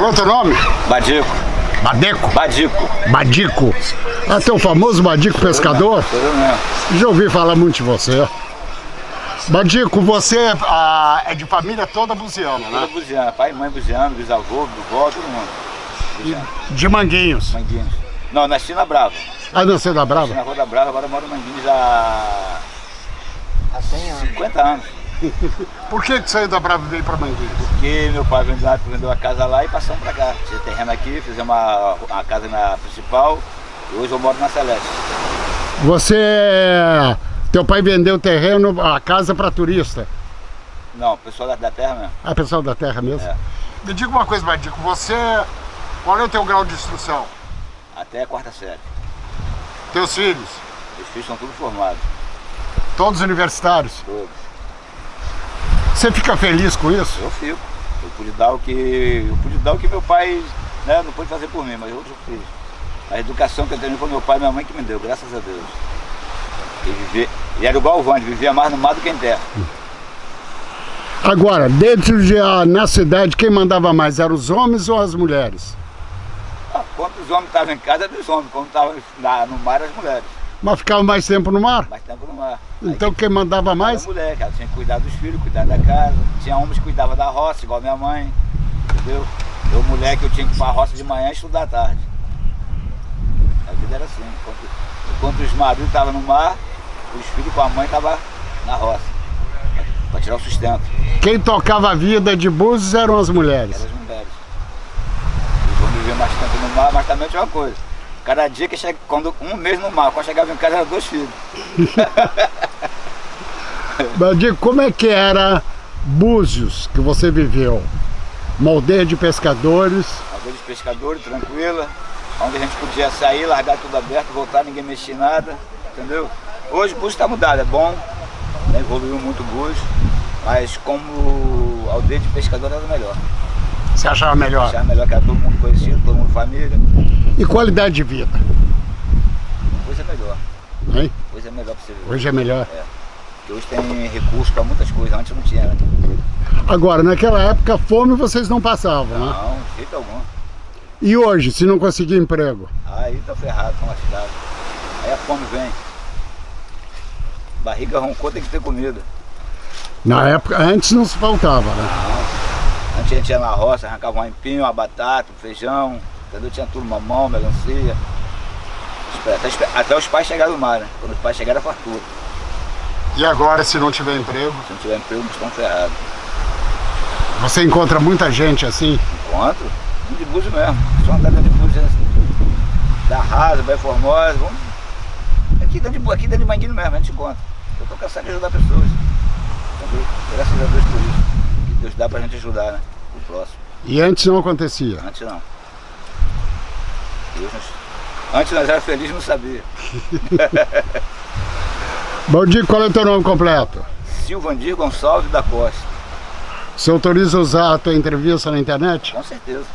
Qual é o teu nome? Badico. Badeco? Badico. Badico. Ah, teu famoso Badico pescador? Sou eu mesmo. Já ouvi falar muito de você. Badico, você ah, é de família toda buziana, Toda né? buziana. Pai, mãe buziano, bisavô, vovó, todo mundo. Buziano. De Manguinhos. Manguinhos. Não, nasci na Brava. Ah, não, você é da Nasci Brava? na Rua da Brava, agora moro em Manguinhos há... Há 100 anos. 50 anos. Por que que saiu da Brava e veio pra Manguinhos? Porque meu pai vendeu, vendeu a casa lá e passamos pra cá. Tinha terreno aqui, fizemos uma, uma casa na principal e hoje eu moro na Celeste. Você... Teu pai vendeu o terreno, a casa pra turista. Não, pessoal da, da terra mesmo. Ah, pessoal da terra mesmo? É. Me diga uma coisa, Badico, você... Qual é o teu grau de instrução? Até a quarta série. Teus filhos? Os filhos são todos formados, Todos universitários? todos. Você fica feliz com isso? Eu fico. Eu pude dar o que. Eu pude dar o que meu pai né, não pôde fazer por mim, mas eu fiz. A educação que eu tenho foi meu pai e minha mãe que me deu, graças a Deus. Ele, vivia, ele era igual o Vande, vivia mais no mar do que em terra. Agora, dentro de ah, na cidade, quem mandava mais? Eram os homens ou as mulheres? Ah, Quando os homens estavam em casa, era dos homens. Quando estavam no mar, as mulheres. Mas ficava mais tempo no mar? Mais tempo no mar. Aí Então quem mandava mais? Era mulher, que ela tinha que cuidar dos filhos, cuidar da casa. Tinha homens que cuidavam da roça, igual minha mãe. Entendeu? Eu, mulher, que eu tinha que ir pra roça de manhã e estudar à tarde. A vida era assim. Enquanto, enquanto os maridos estavam no mar, os filhos com a mãe estavam na roça. Pra tirar o sustento. Quem tocava a vida de Búzios eram as Eram mulheres. as mulheres. Os homens viviam mais tempo no mar, mas também tinha uma coisa. Cada dia que chega, quando um mês no mar, quando chegava em casa eram dois filhos. Digo, como é que era Búzios que você viveu? Uma aldeia de pescadores. Aldeia de pescadores, tranquila, onde a gente podia sair, largar tudo aberto, voltar, ninguém mexia em nada, entendeu? Hoje o Búzios está mudado, é bom, né, evoluiu muito o Búzios, mas como aldeia de pescador era melhor. Você achava melhor? Achava melhor que era todo mundo conhecido, todo mundo família, E qualidade de vida? coisa é melhor, Hein? coisa é melhor para você viver. Hoje é melhor. Porque hoje tem recurso para muitas coisas, antes não tinha, né? Agora, naquela época, fome vocês não passavam, né? Não, de jeito algum. E hoje, se não conseguir emprego? Aí tá ferrado a cidade. Aí a fome vem. Barriga roncou, tem que ter comida. Na época, antes não se faltava, né? A gente ia na roça, arrancava um empinho, uma batata, um feijão, entendeu? Tinha tudo, mamão, melancia. Até, até os pais chegaram do mar, né? Quando os pais chegaram, era fartura. E agora, se não tiver emprego? Se não tiver emprego, eles estão ferrados. Você encontra muita gente assim? Encontro, de Búzios mesmo. Só andar dentro de Búzios, assim, da Rasa, Vai Formosa, vamos... Aqui dentro de, aqui dentro de Manguinho mesmo, a gente encontra. Eu tô cansado de ajudar pessoas. Entendeu? Graças a Deus por isso. Dá pra gente ajudar, né? O próximo. E antes não acontecia. Antes não. Deus Antes nós éramos felizes e não sabia. Baldi, qual é o teu nome completo? Silvandir Gonçalves da Costa. Você autoriza usar a tua entrevista na internet? Com certeza.